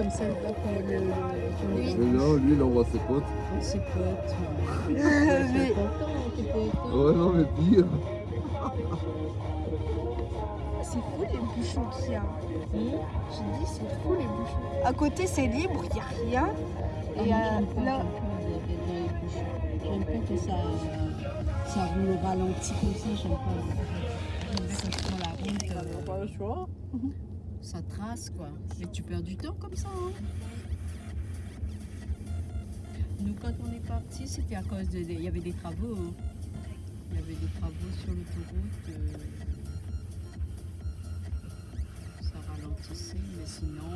comme ça, là, quand le, Mais non, lui, il envoie ses potes. ses potes. Mais- t'es pas content. Ouais, non, mais pire. C'est fou les bouchons qu'il y a. Hum J'ai dit, c'est fou les bouchons. À côté, c'est libre, il n'y a rien. Ah, Et euh, là, j'aime pas que ça, ça roule au ralenti comme ça, j'aime pas. Ça prend la route, euh, pas le choix. Ça trace quoi. Mais tu perds du temps comme ça. Hein. Nous, quand on est parti, c'était à cause de. Il y avait des travaux. hein. Il y avait des travaux sur l'autoroute. euh, Ça ralentissait, mais sinon.